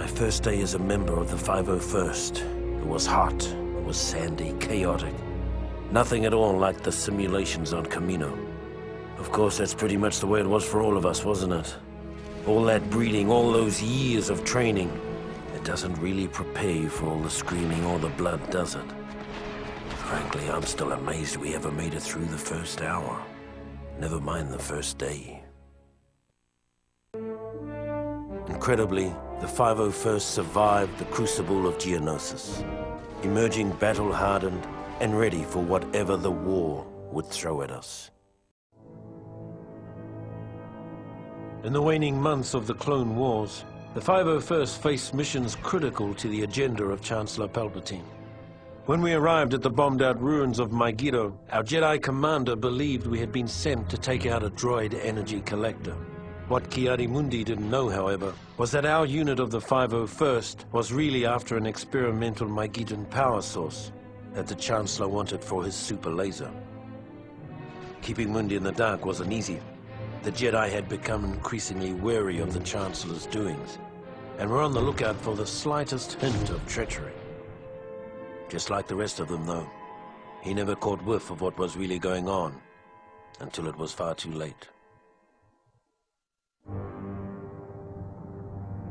My first day as a member of the 501st. It was hot, it was sandy, chaotic. Nothing at all like the simulations on Kamino. Of course, that's pretty much the way it was for all of us, wasn't it? All that breeding, all those years of training. It doesn't really prepare you for all the screaming or the blood, does it? Frankly, I'm still amazed we ever made it through the first hour. Never mind the first day. Incredibly, the 501st survived the crucible of Geonosis, emerging battle-hardened and ready for whatever the war would throw at us. In the waning months of the Clone Wars, the 501st faced missions critical to the agenda of Chancellor Palpatine. When we arrived at the bombed-out ruins of Mygeeto, our Jedi commander believed we had been sent to take out a droid energy collector. What Ki-Adi-Mundi didn't know, however, was that our unit of the 501st was really after an experimental Mygeetan power source that the Chancellor wanted for his super laser. Keeping Mundi in the dark wasn't easy. The Jedi had become increasingly wary of the Chancellor's doings, and were on the lookout for the slightest hint of treachery. Just like the rest of them, though, he never caught whiff of what was really going on, until it was far too late.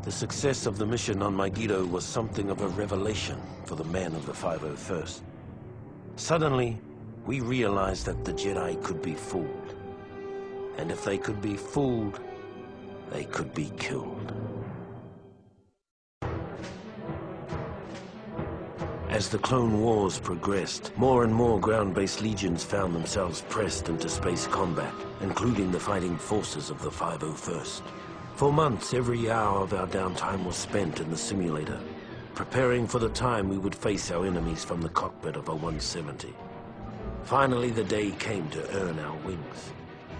The success of the mission on Mygeeto was something of a revelation for the men of the 501st. Suddenly, we realized that the Jedi could be fooled. And if they could be fooled, they could be killed. As the Clone Wars progressed, more and more ground-based legions found themselves pressed into space combat, including the fighting forces of the 501st. For months, every hour of our downtime was spent in the simulator, preparing for the time we would face our enemies from the cockpit of a 170. Finally, the day came to earn our wings.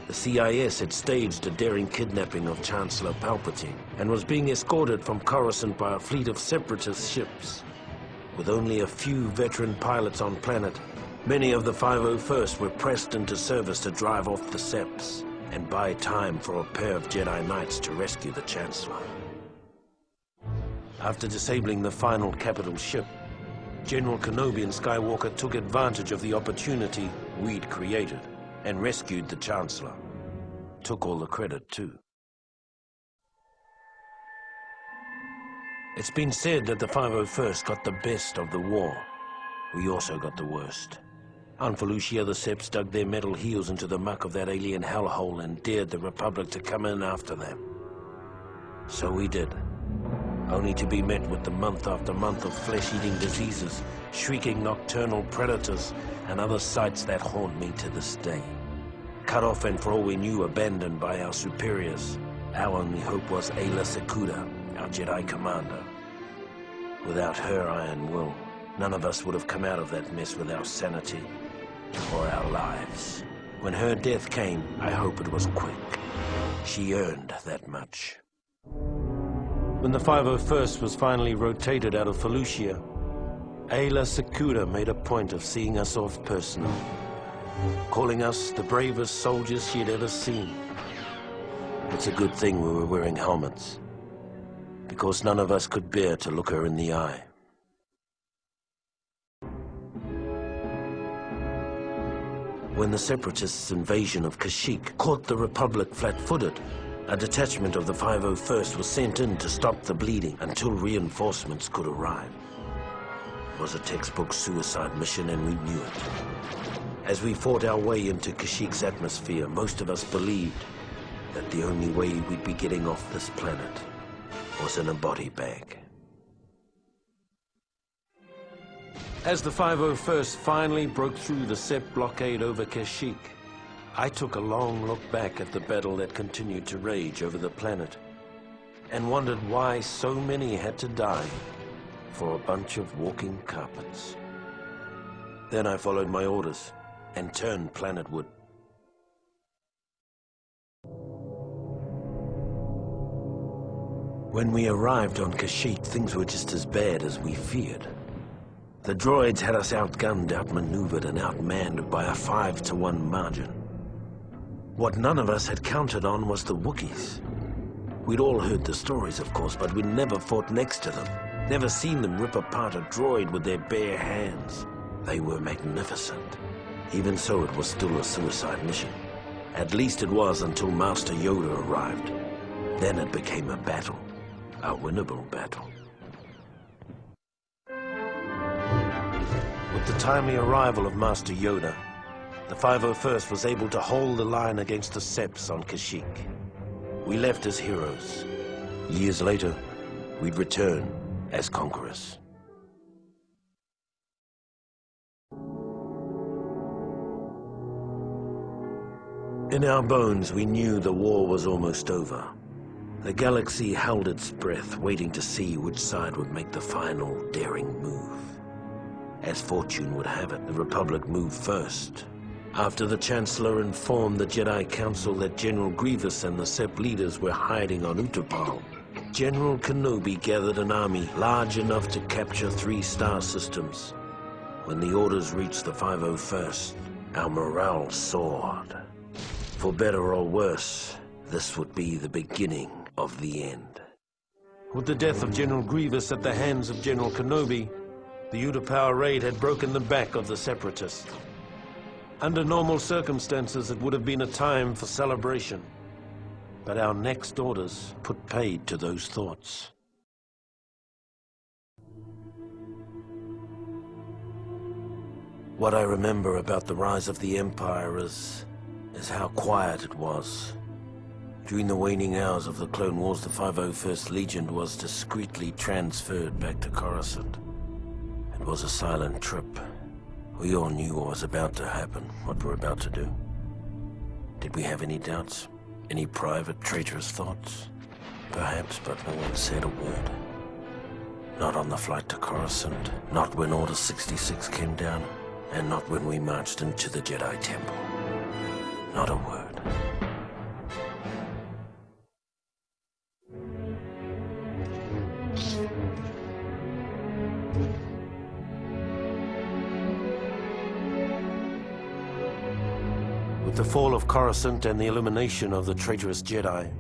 The CIS had staged a daring kidnapping of Chancellor Palpatine and was being escorted from Coruscant by a fleet of separatist ships. With only a few veteran pilots on planet, many of the 501st were pressed into service to drive off the Seps and buy time for a pair of Jedi Knights to rescue the Chancellor. After disabling the final capital ship, General Kenobi and Skywalker took advantage of the opportunity we'd created and rescued the Chancellor. Took all the credit, too. It's been said that the 501st got the best of the war. We also got the worst. On Felucia, the Seps dug their metal heels into the muck of that alien hellhole and dared the Republic to come in after them. So we did. Only to be met with the month after month of flesh-eating diseases, shrieking nocturnal predators, and other sights that haunt me to this day. Cut off and for all we knew, abandoned by our superiors. Our only hope was Aayla Secura, our Jedi commander. Without her iron will, none of us would have come out of that mess with our sanity or our lives. When her death came, I hope it was quick. She earned that much. When the 501st was finally rotated out of Felucia, Aayla Secura made a point of seeing us off personally, calling us the bravest soldiers she had ever seen. It's a good thing we were wearing helmets, because none of us could bear to look her in the eye. When the Separatists' invasion of Kashyyyk caught the Republic flat-footed, a detachment of the 501st was sent in to stop the bleeding until reinforcements could arrive. It was a textbook suicide mission and we knew it. As we fought our way into Kashyyyk's atmosphere, most of us believed that the only way we'd be getting off this planet was in a body bag. As the 501st finally broke through the Sep blockade over Kashyyyk, I took a long look back at the battle that continued to rage over the planet and wondered why so many had to die for a bunch of walking carpets. Then I followed my orders and turned planetward. When we arrived on Kashyyyk, things were just as bad as we feared. The droids had us outgunned, outmaneuvered, and outmanned by a five to one margin. What none of us had counted on was the Wookiees. We'd all heard the stories, of course, but we'd never fought next to them. Never seen them rip apart a droid with their bare hands. They were magnificent. Even so, it was still a suicide mission. At least it was until Master Yoda arrived. Then it became a battle. A winnable battle. With the timely arrival of Master Yoda, the 501st was able to hold the line against the Seps on Kashyyyk. We left as heroes. Years later, we'd return as conquerors. In our bones, we knew the war was almost over. The galaxy held its breath, waiting to see which side would make the final, daring move. As fortune would have it, the Republic moved first. After the Chancellor informed the Jedi Council that General Grievous and the Sep leaders were hiding on Utapau, General Kenobi gathered an army large enough to capture three star systems. When the orders reached the 501st, our morale soared. For better or worse, this would be the beginning of the end. With the death of General Grievous at the hands of General Kenobi, the Utapau raid had broken the back of the Separatists. Under normal circumstances, it would have been a time for celebration. But our next orders put paid to those thoughts. What I remember about the rise of the Empire is is how quiet it was. During the waning hours of the Clone Wars, the 501st Legion was discreetly transferred back to Coruscant. Was a silent trip. We all knew what was about to happen, what we're about to do. Did we have any doubts? Any private, traitorous thoughts? Perhaps, but no one said a word. Not on the flight to Coruscant, not when Order 66 came down, and not when we marched into the Jedi Temple. Not a word. With the fall of Coruscant and the elimination of the traitorous Jedi,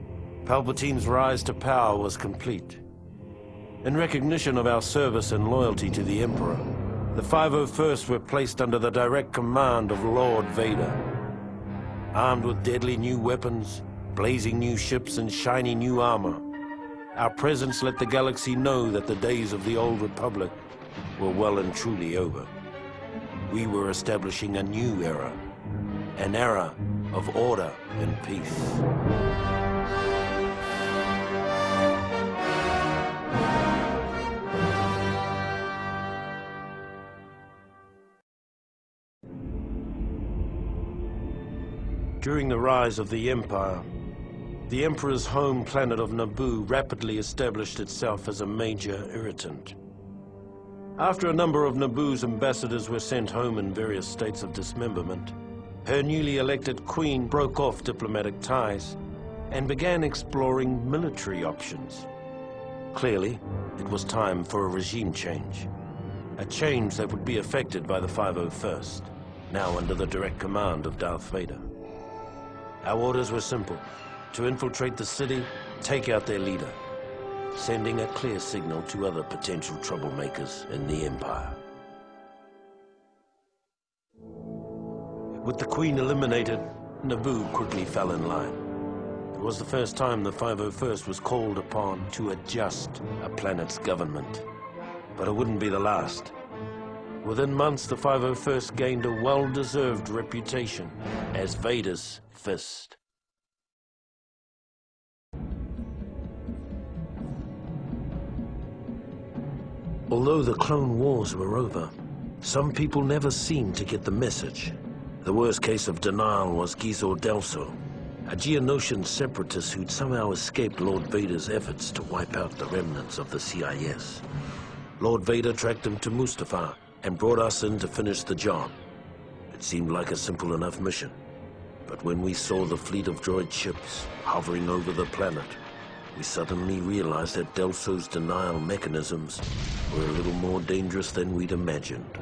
Palpatine's rise to power was complete. In recognition of our service and loyalty to the Emperor, the 501st were placed under the direct command of Lord Vader. Armed with deadly new weapons, blazing new ships, and shiny new armor, our presence let the galaxy know that the days of the old Republic were well and truly over. We were establishing a new era, an era of order and peace. During the rise of the Empire, the Emperor's home planet of Naboo rapidly established itself as a major irritant. After a number of Naboo's ambassadors were sent home in various states of dismemberment, her newly elected queen broke off diplomatic ties and began exploring military options. Clearly, it was time for a regime change. A change that would be affected by the 501st, now under the direct command of Darth Vader. Our orders were simple. To infiltrate the city, take out their leader, sending a clear signal to other potential troublemakers in the Empire. With the Queen eliminated, Naboo quickly fell in line. It was the first time the 501st was called upon to adjust a planet's government. But it wouldn't be the last. Within months, the 501st gained a well-deserved reputation as Vader's fist. Although the Clone Wars were over, some people never seemed to get the message. The worst case of denial was Gizor Delso, a Geonosian separatist who'd somehow escaped Lord Vader's efforts to wipe out the remnants of the CIS. Lord Vader tracked him to Mustafar and brought us in to finish the job. It seemed like a simple enough mission. But when we saw the fleet of droid ships hovering over the planet, we suddenly realized that Delso's denial mechanisms were a little more dangerous than we'd imagined.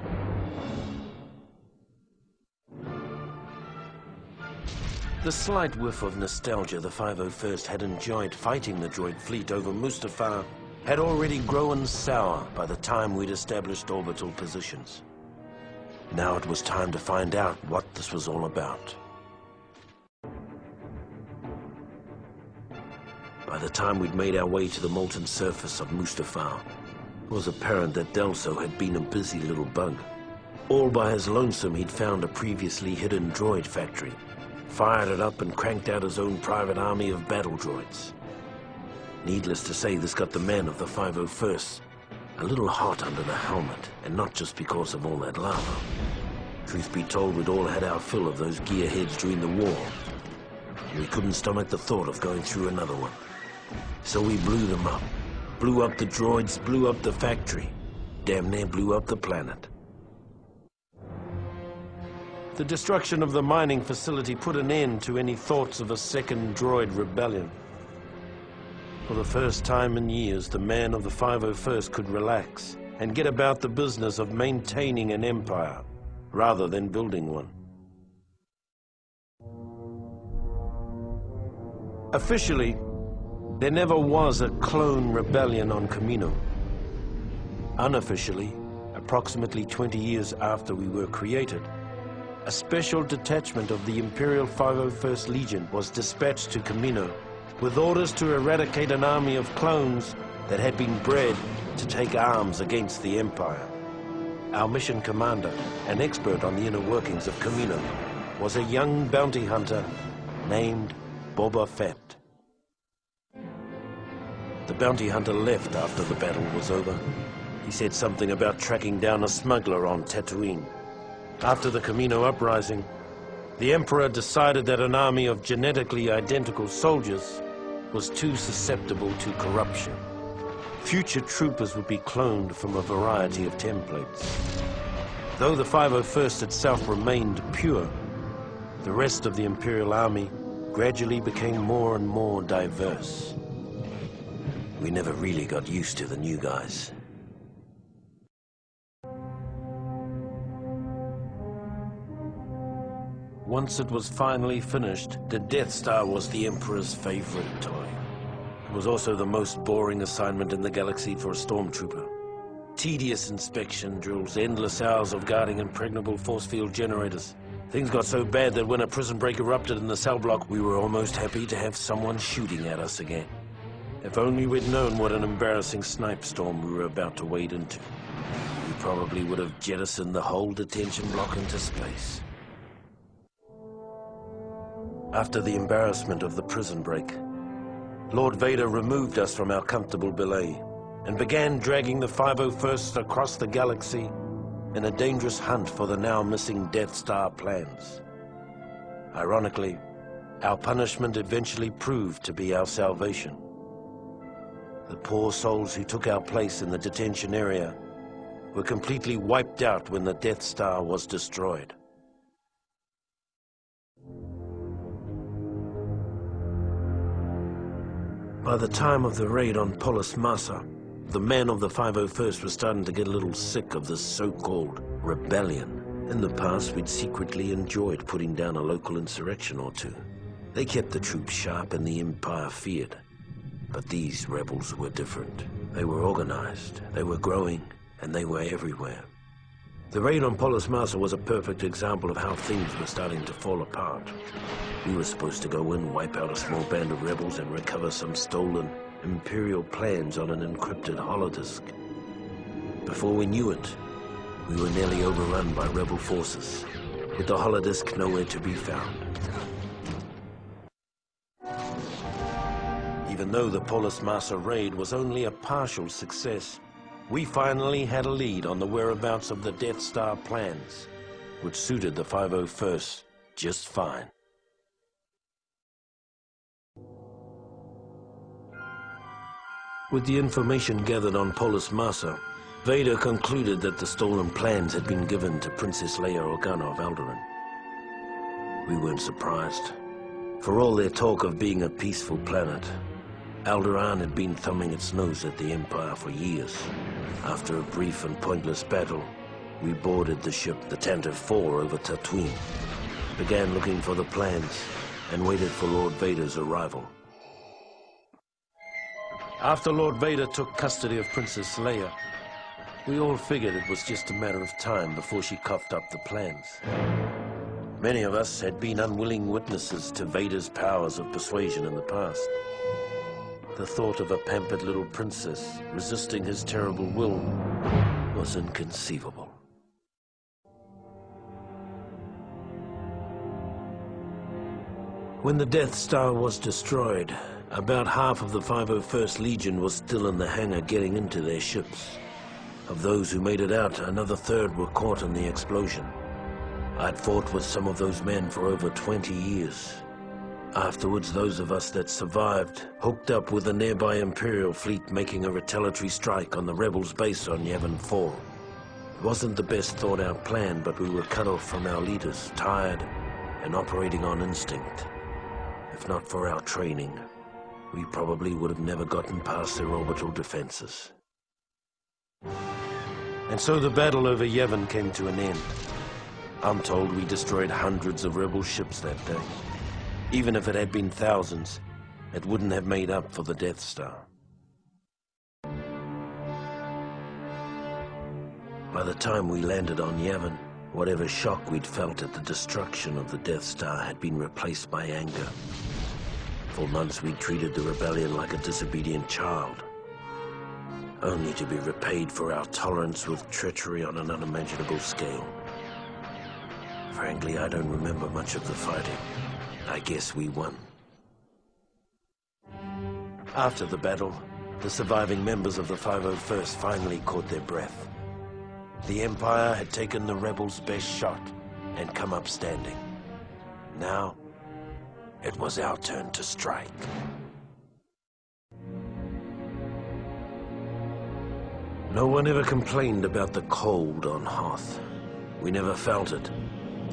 The slight whiff of nostalgia the 501st had enjoyed fighting the droid fleet over Mustafar had already grown sour by the time we'd established orbital positions. Now it was time to find out what this was all about. By the time we'd made our way to the molten surface of Mustafar, it was apparent that Delso had been a busy little bug. All by his lonesome, he'd found a previously hidden droid factory, fired it up and cranked out his own private army of battle droids. Needless to say, this got the men of the 501st a little hot under the helmet, and not just because of all that lava. Truth be told, we'd all had our fill of those gearheads during the war. We couldn't stomach the thought of going through another one. So we blew them up. Blew up the droids, blew up the factory. Damn near blew up the planet. The destruction of the mining facility put an end to any thoughts of a second droid rebellion. For the first time in years, the man of the 501st could relax and get about the business of maintaining an empire, rather than building one. Officially, there never was a clone rebellion on Kamino. Unofficially, approximately 20 years after we were created, a special detachment of the Imperial 501st Legion was dispatched to Kamino with orders to eradicate an army of clones that had been bred to take arms against the Empire. Our mission commander, an expert on the inner workings of Kamino, was a young bounty hunter named Boba Fett. The bounty hunter left after the battle was over. He said something about tracking down a smuggler on Tatooine. After the Kamino uprising, the Emperor decided that an army of genetically identical soldiers was too susceptible to corruption. Future troopers would be cloned from a variety of templates. Though the 501st itself remained pure, the rest of the Imperial Army gradually became more and more diverse. We never really got used to the new guys. Once it was finally finished, the Death Star was the Emperor's favorite toy. It was also the most boring assignment in the galaxy for a stormtrooper. Tedious inspection drills, endless hours of guarding impregnable force field generators. Things got so bad that when a prison break erupted in the cell block, we were almost happy to have someone shooting at us again. If only we'd known what an embarrassing snipe storm we were about to wade into. We probably would have jettisoned the whole detention block into space. After the embarrassment of the prison break, Lord Vader removed us from our comfortable belay and began dragging the 501st across the galaxy in a dangerous hunt for the now missing Death Star plans. Ironically, our punishment eventually proved to be our salvation. The poor souls who took our place in the detention area were completely wiped out when the Death Star was destroyed. By the time of the raid on Polis Massa, the men of the 501st were starting to get a little sick of this so-called rebellion. In the past, we'd secretly enjoyed putting down a local insurrection or two. They kept the troops sharp and the Empire feared. But these rebels were different. They were organized, they were growing, and they were everywhere. The raid on Polis Massa was a perfect example of how things were starting to fall apart. We were supposed to go in, wipe out a small band of rebels, and recover some stolen Imperial plans on an encrypted holodisk. Before we knew it, we were nearly overrun by rebel forces, with the holodisk nowhere to be found. Even though the Polis Massa raid was only a partial success, we finally had a lead on the whereabouts of the Death Star plans, which suited the 501st just fine. With the information gathered on Polis Massa, Vader concluded that the stolen plans had been given to Princess Leia Organa of Alderaan. We weren't surprised. For all their talk of being a peaceful planet, Alderaan had been thumbing its nose at the Empire for years. After a brief and pointless battle, we boarded the ship, the Tantive 4, over Tatooine. Began looking for the plans, and waited for Lord Vader's arrival. After Lord Vader took custody of Princess Leia, we all figured it was just a matter of time before she coughed up the plans. Many of us had been unwilling witnesses to Vader's powers of persuasion in the past. The thought of a pampered little princess resisting his terrible will was inconceivable. When the Death Star was destroyed, about half of the 501st Legion was still in the hangar getting into their ships. Of those who made it out, another third were caught in the explosion. I'd fought with some of those men for over 20 years. Afterwards, those of us that survived hooked up with a nearby Imperial fleet making a retaliatory strike on the rebels' base on Yavin 4. It wasn't the best thought out plan, but we were cut off from our leaders, tired, and operating on instinct. If not for our training, we probably would have never gotten past their orbital defenses. And so the battle over Yavin came to an end. I'm told we destroyed hundreds of rebel ships that day. Even if it had been thousands, it wouldn't have made up for the Death Star. By the time we landed on Yavin, whatever shock we'd felt at the destruction of the Death Star had been replaced by anger. For months we treated the rebellion like a disobedient child, only to be repaid for our tolerance with treachery on an unimaginable scale. Frankly, I don't remember much of the fighting. I guess we won. After the battle, the surviving members of the 501st finally caught their breath. The Empire had taken the rebels' best shot and come up standing. Now, it was our turn to strike. No one ever complained about the cold on Hoth. We never felt it,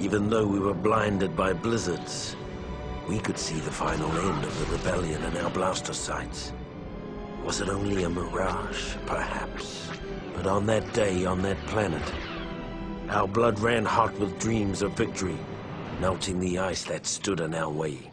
even though we were blinded by blizzards. We could see the final end of the rebellion in our blaster sights. Was it only a mirage, perhaps? But on that day, on that planet, our blood ran hot with dreams of victory, melting the ice that stood in our way.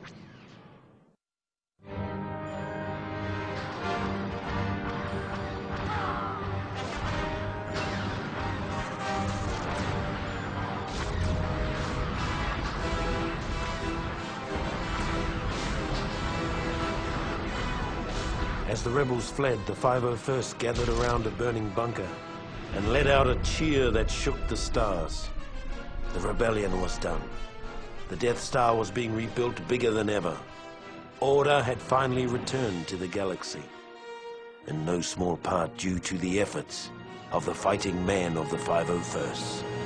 As the rebels fled, the 501st gathered around a burning bunker and let out a cheer that shook the stars. The rebellion was done. The Death Star was being rebuilt bigger than ever. Order had finally returned to the galaxy. In no small part due to the efforts of the fighting men of the 501st.